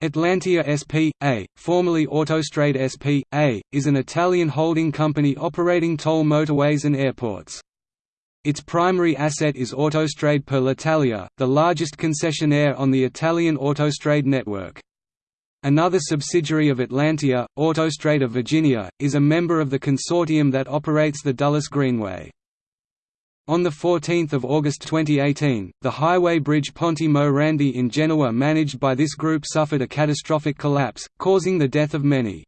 Atlantia S.p.A., formerly Autostrade S.p.A., is an Italian holding company operating toll motorways and airports. Its primary asset is Autostrade per l'Italia, the largest concessionaire on the Italian Autostrade network. Another subsidiary of Atlantia, Autostrade of Virginia, is a member of the consortium that operates the Dulles Greenway. On 14 August 2018, the highway bridge Ponte Morandi in Genoa managed by this group suffered a catastrophic collapse, causing the death of many.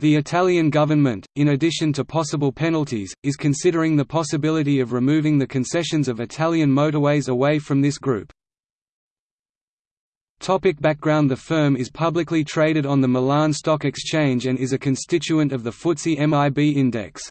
The Italian government, in addition to possible penalties, is considering the possibility of removing the concessions of Italian motorways away from this group. Topic background The firm is publicly traded on the Milan Stock Exchange and is a constituent of the FTSE MIB index.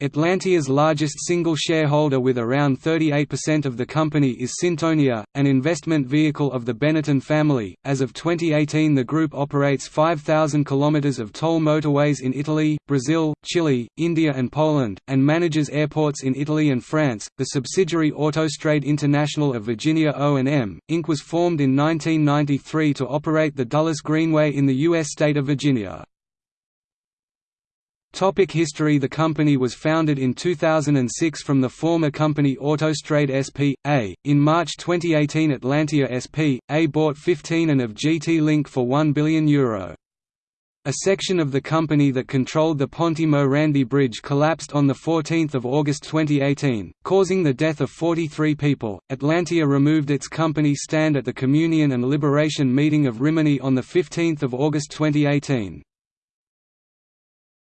Atlantia's largest single shareholder with around 38% of the company is Sintonia, an investment vehicle of the Benetton family. As of 2018, the group operates 5,000 kilometers of toll motorways in Italy, Brazil, Chile, India, and Poland, and manages airports in Italy and France. The subsidiary Autostrade International of Virginia O&M Inc. was formed in 1993 to operate the Dulles Greenway in the U.S. state of Virginia. Topic history The company was founded in 2006 from the former company Autostrade SP.A. In March 2018 Atlantia SP.A. bought 15 and of Getlink for €1 billion. Euro. A section of the company that controlled the Ponte Morandi Bridge collapsed on 14 August 2018, causing the death of 43 people. Atlantia removed its company stand at the Communion and Liberation meeting of Rimini on 15 August 2018.